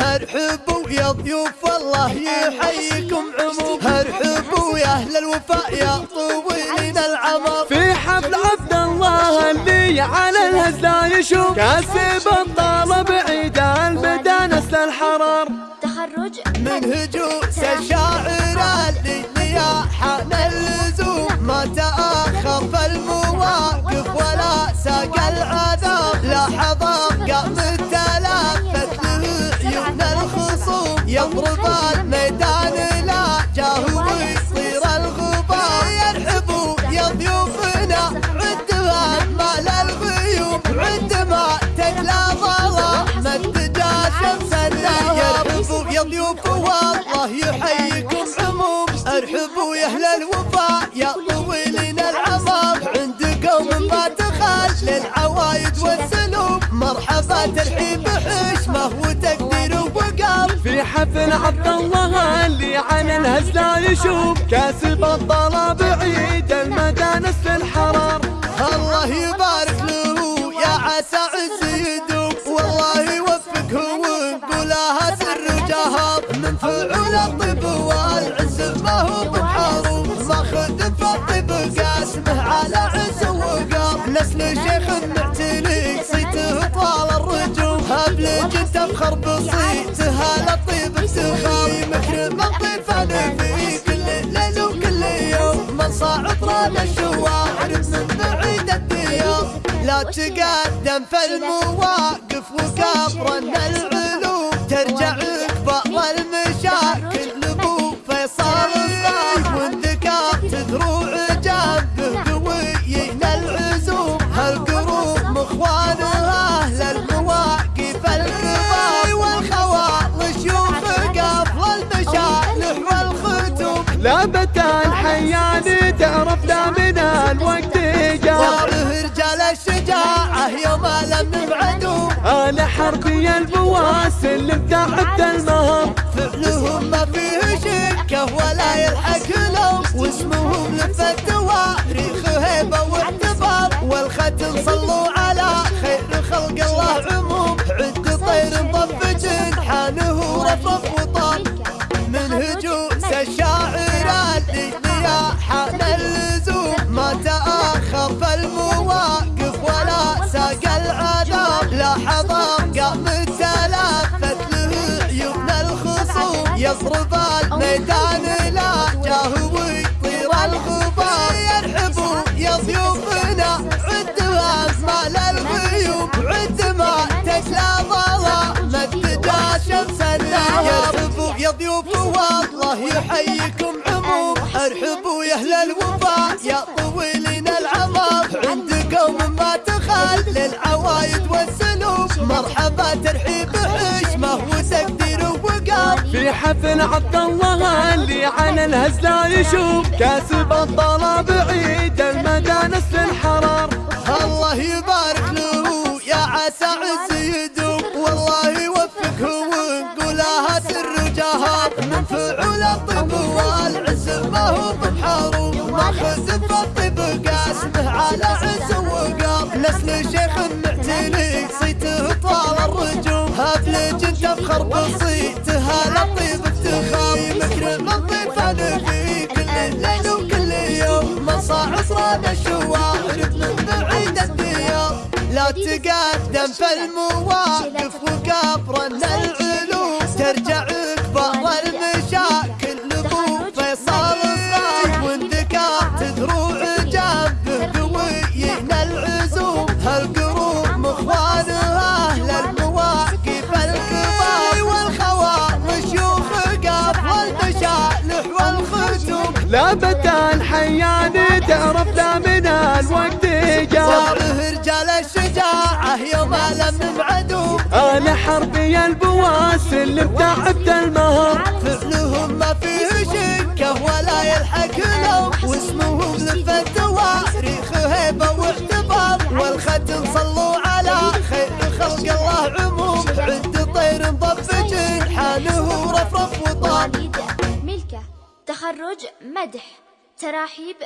ارحبوا يا ضيوف الله يحييكم عموم ارحبوا يا أهل الوفاء يا طويلين العمر. في حفل عبد الله اللي على الهزة يشوف. كاسب الطلب عيد المدانس للحرار تخرج من هجوس الشاعر اللي يا حان اللزوم. ما تأخر في المواقف ولا ساق العذاب. لا حضر يا طويلين العمر عندكم ما تخل للعوايد والسلوم. مرحبا ترحيب حشمه وتقدير وقار في حفل عبد الله اللي عن الهزلة يشوف. كاسب الطلب عيد المدانس الحرار. الله يبارك له يا عسى عز يدوم والله يوفقه ونقولها سر وجهر من فعول الطب شيخ معتلي صيته طال الرجوم. هبلج تفخر بصيتها للطيب افتخار مكرم الطيفان في كل ليل وكل يوم. من صاعد راد الشوارع من بعيد الديار. لا تقدم في المواقف وكبرن العلوم. ترجع لابت الحيان تعرف لا من الوقت جاء. صاره رجال الشجاعة يوم لم نبعدوا أنا حربي البواسل تعبت المهر. فعلهم ما فيه شكه ولا يلحق لهم. واسمهم لف التواريخ هيبة واعتبار والختم صلوا على خير خلق الله عموم. عد طير مضف جنحانه رفرف وطار. الخصوم يضرب الميدان لا جاه ويطير الغبار يرحبوا يا ضيوفنا عندها مال الغيوم عندما تجلى ظلام الدجا شمس يرحبوا يا ضيوف والله يحييكم عموم ارحبوا يا أهل الوفاء يا طويلين العمر عندكم ما تخل للعوايد حفل عبد الله اللي على الهزلة يشوف. كاسب الطلب عيد المدانس للحرار الله يبارك له يا عسى عز يدوم. والله يوفقه ونقولها سر وجهار من فعول الطب والعز ما هو بحروم ماخذ في الطب قاسمه على عز وقار. نسل شيخ تقدم في المواقف وكبرن العلوم. ترجع كبار المشاكل لابو فيصل الصايب والذكاء تذروع جنبه قويين العزوم. هالقروم اخوانها أهل المواقف الكبار. والخواطر شيوخ قبل المشالح والختوم. لابت الحيان تعرف لا من الوقت نبعدوا أنا حربي البواسل تعبت المهر. فعلهم ما فيه شكة ولا يلحق لهم واسمهم لف التواريخ هيبة واعتبار والختم صلوا على خير خلق الله عموم. عد طير مضف جنحانه رفرف وطار. ملكة تخرج مدح تراحيب